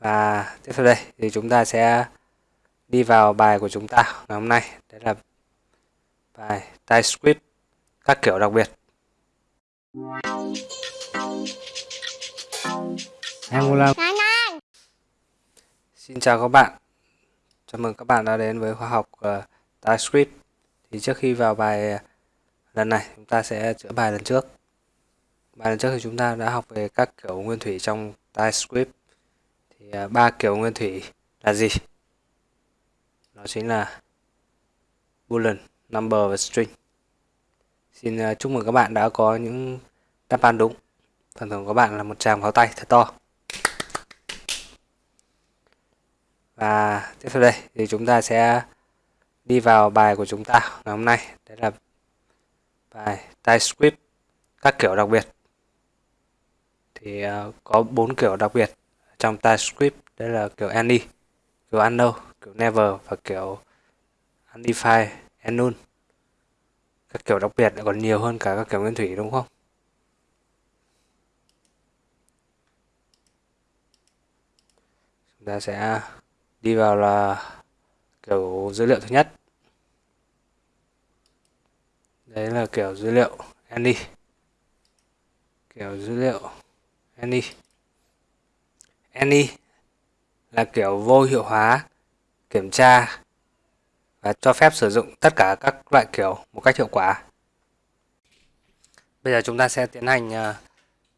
Và tiếp theo đây thì chúng ta sẽ đi vào bài của chúng ta ngày hôm nay. Đấy là bài TypeScript các kiểu đặc biệt. Angular. Xin chào các bạn. Chào mừng các bạn đã đến với khóa học uh, TypeScript. Thì trước khi vào bài lần này chúng ta sẽ chữa bài lần trước. Bài lần trước thì chúng ta đã học về các kiểu nguyên thủy trong TypeScript thì à, ba kiểu nguyên thủy là gì? Đó chính là boolean, number và string. Xin à, chúc mừng các bạn đã có những đáp án đúng. Phần thưởng của bạn là một tràng pháo tay thật to. Và tiếp theo đây thì chúng ta sẽ đi vào bài của chúng ta ngày hôm nay. Đấy là bài TypeScript các kiểu đặc biệt. Thì à, có bốn kiểu đặc biệt trong TypeScript đây là kiểu any, kiểu unknown, kiểu never và kiểu undefined and null các kiểu đặc biệt còn nhiều hơn cả các kiểu nguyên thủy, đúng không? Chúng ta sẽ đi vào là kiểu dữ liệu thứ nhất. Đấy là kiểu dữ liệu any. Kiểu dữ liệu any any là kiểu vô hiệu hóa kiểm tra và cho phép sử dụng tất cả các loại kiểu một cách hiệu quả. Bây giờ chúng ta sẽ tiến hành ờ,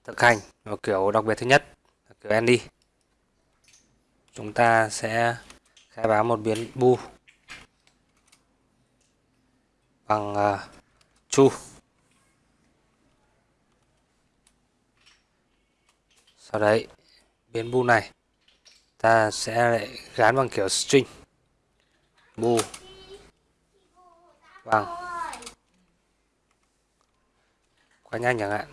thực hành một kiểu đặc biệt thứ nhất là kiểu any chúng ta sẽ khai báo một biến bu bằng ờ, uh, true sau đấy biến bool này, ta sẽ lại gắn bằng kiểu string. Bool bằng vâng. quá nhanh chẳng hạn.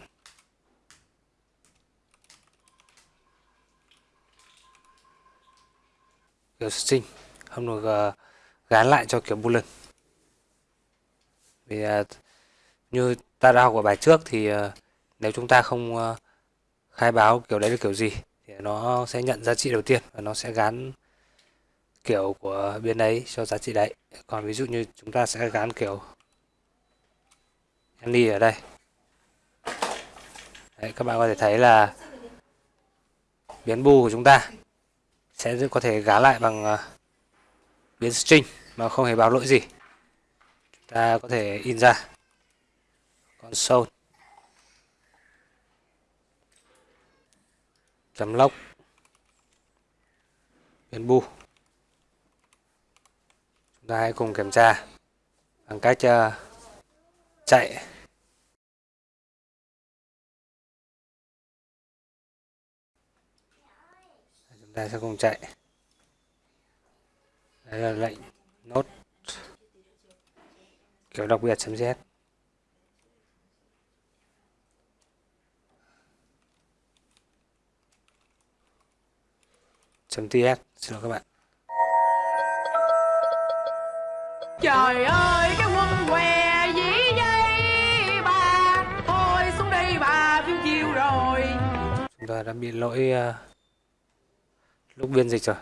Kiểu string. Không được ờ, gán lại cho kiểu boolean vì ờ, như ta đã học ở bài trước thì ờ, nếu chúng ta không khai báo kiểu đấy là kiểu gì thì nó sẽ nhận giá trị đầu tiên và nó sẽ gắn kiểu của biến đấy cho giá trị đấy. Còn ví dụ như chúng ta sẽ gắn kiểu Henry ở đây. Đấy, các bạn có thể thấy là biến bu của chúng ta sẽ có thể gá lại bằng ờ, biến string mà không hề báo lỗi gì. Chúng ta có thể in ra. Console chấm lốc biến bu chúng ta hãy cùng kiểm tra bằng cách uh, chạy. Chúng ta sẽ cùng chạy. Đây là lệnh nốt kiểu đặc biệt chấm z. .ts xin lỗi các bạn. Trời ơi cái quân què dĩ dây bà Thôi xuống đây bà phim chiều rồi. Chúng ta đã bị lỗi uh, lúc biên dịch rồi.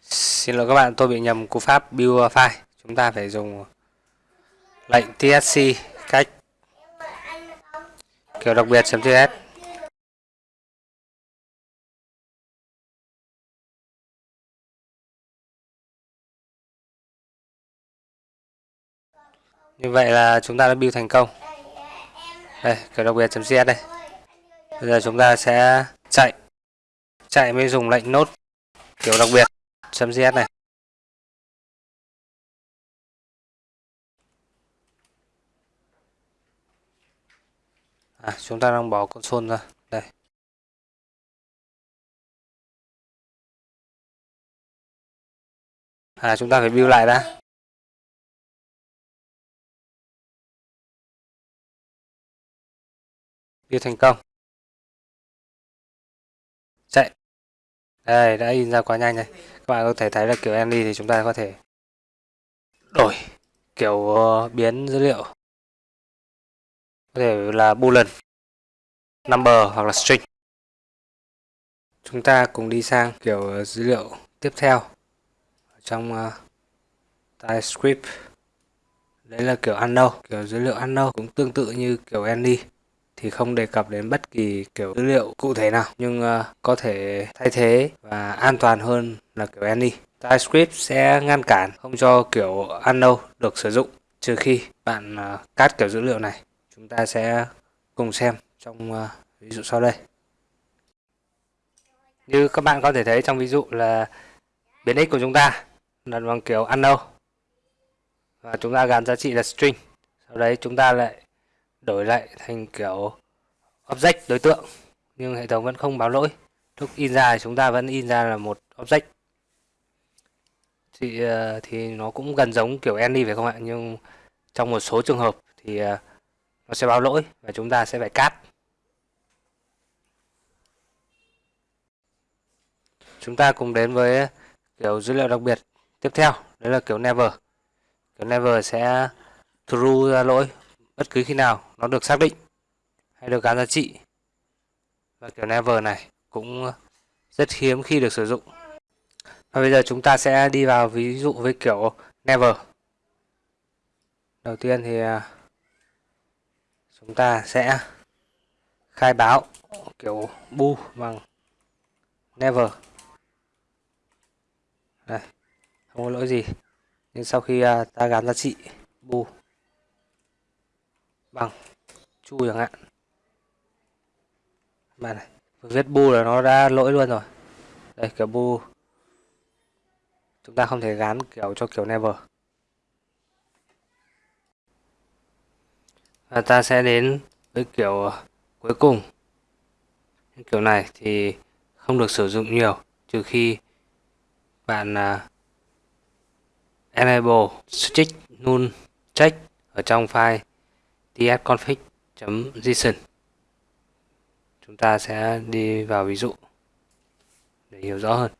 Xin lỗi các bạn tôi bị nhầm cú pháp build file. Chúng ta phải dùng lệnh tsc cách kiểu đặc biệt Như vậy là chúng ta đã build thành công. Đây, kiểu đặc biệt.cs đây. Bây giờ chúng ta sẽ chạy. Chạy mới dùng lệnh nốt kiểu đặc biệt.cs này. À, chúng ta đang bỏ console ra. Đây. À, chúng ta phải build lại đã. Ghi thành công. Chạy. Đây đã in ra quá nhanh này. Các bạn có thể thấy là kiểu Andy thì chúng ta có thể đổi kiểu ờ, biến dữ liệu. Có thể là boolean number hoặc là string. Chúng ta cùng đi sang kiểu dữ liệu tiếp theo. Trong uh, TypeScript. Đấy là kiểu unknown kiểu dữ liệu unknown cũng tương tự như kiểu any thì không đề cập đến bất kỳ kiểu dữ liệu cụ thể nào. Nhưng uh, có thể thay thế và an toàn hơn là kiểu any TypeScript sẽ ngăn cản không cho kiểu unknown được sử dụng trừ khi bạn uh, cắt kiểu dữ liệu này. Chúng ta sẽ cùng xem trong uh, ví dụ sau đây. Như các bạn có thể thấy trong ví dụ là biến x của chúng ta là bằng kiểu unknown. Và chúng ta gắn giá trị là string. Sau đấy chúng ta lại đổi lại thành kiểu object đối tượng nhưng hệ thống vẫn không báo lỗi. Lúc in ra thì chúng ta vẫn in ra là một object. Thì, ờ, thì nó cũng gần giống kiểu any phải không ạ? Nhưng trong một số trường hợp thì ờ, nó sẽ báo lỗi và chúng ta sẽ phải cắt. Chúng ta cùng đến với kiểu dữ liệu đặc biệt tiếp theo đấy là kiểu never. Kiểu never sẽ true ra lỗi bất cứ khi nào nó được xác định hay được gắn giá trị. Và kiểu never này cũng rất hiếm khi được sử dụng. Và bây giờ chúng ta sẽ đi vào ví dụ với kiểu never. Đầu tiên thì à, chúng ta sẽ khai báo kiểu bu bằng never. Đây, không có lỗi gì. Nhưng sau khi à, ta gắn giá trị bu Vâng, bằng chu chẳng hạn. Bạn này viết bu là nó đã lỗi luôn rồi. Đây kiểu bu chúng ta không thể gắn kiểu cho kiểu never. Và ta sẽ đến với kiểu ờ, cuối cùng. Kiểu này thì không được sử dụng nhiều trừ khi bạn uh, enable strict null check ở trong file tsconfig.json chúng ta sẽ đi vào ví dụ để hiểu rõ hơn.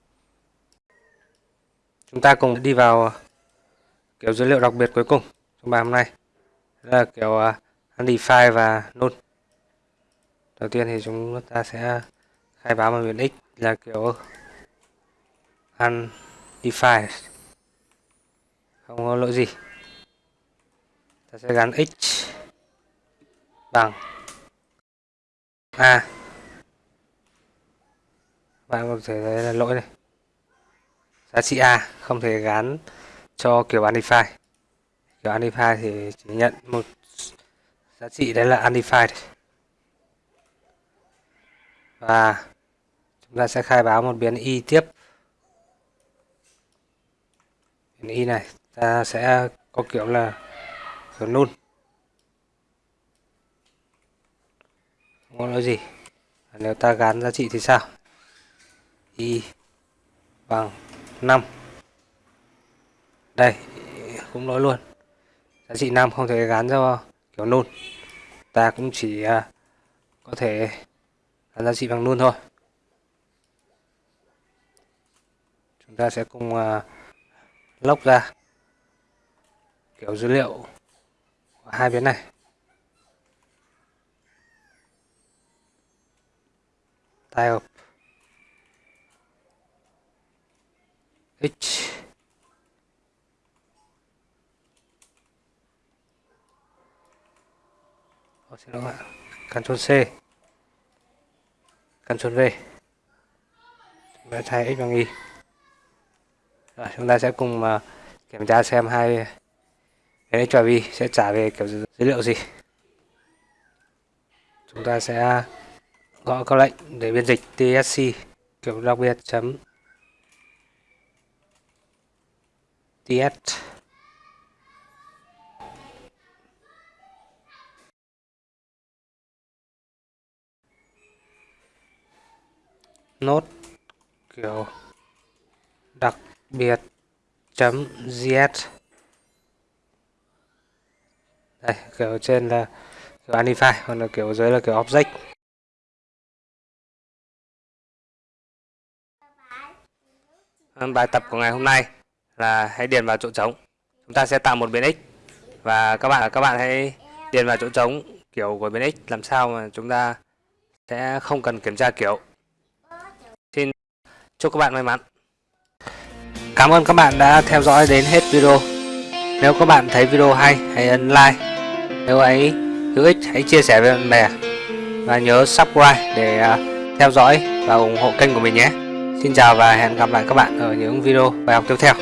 Chúng ta cùng đi vào ờ, kiểu dữ liệu đặc biệt cuối cùng trong bài hôm nay. Đó là kiểu ờ, undefined và null đầu tiên thì chúng ta sẽ khai báo bằng biến x là kiểu undefined không có lỗi gì. Ta sẽ gắn x bằng a bạn có thể thấy là lỗi này. Giá trị a, không thể gắn cho kiểu unify. Kiểu unify thì chỉ nhận một giá trị đấy là unify và chúng ta sẽ khai báo một biến y tiếp. Biến y này, ta sẽ có kiểu là kiểu null. Có nói gì? Nếu ta gắn giá trị thì sao? Y bằng 5 đây, cũng nói luôn. Giá trị 5 không thể gắn cho kiểu nôn. Ta cũng chỉ à, có thể gắn giá trị bằng luôn thôi. Chúng ta sẽ cùng à, lốc ra. Kiểu dữ liệu của hai biến này. Type h oh, xin lỗi ạ. Ctrl C. Ctrl V. Chúng ta thay x bằng y. Rồi chúng ta sẽ cùng uh, kiểm tra xem hai cái x và y sẽ trả về kiểu dữ liệu gì. Chúng ta sẽ gõ câu lệnh để biên dịch tsc kiểu đặc biệt chấm ts nốt, kiểu đặc biệt chấm gs đây, kiểu trên là kiểu anify còn là kiểu dưới là kiểu object. Bài tập của ngày hôm nay là hãy điền vào chỗ trống. Chúng ta sẽ tạo một biến x và các bạn các bạn hãy điền vào chỗ trống, kiểu của biến x làm sao mà chúng ta sẽ không cần kiểm tra kiểu. Xin chúc các bạn may mắn. Cảm ơn các bạn đã theo dõi đến hết video. Nếu các bạn thấy video hay, hãy ấn like. Nếu ấy hữu ích, hãy chia sẻ với bạn bè. Và nhớ subscribe để à, theo dõi và ủng hộ kênh của mình nhé xin chào và hẹn gặp lại các bạn ở những video bài học tiếp theo.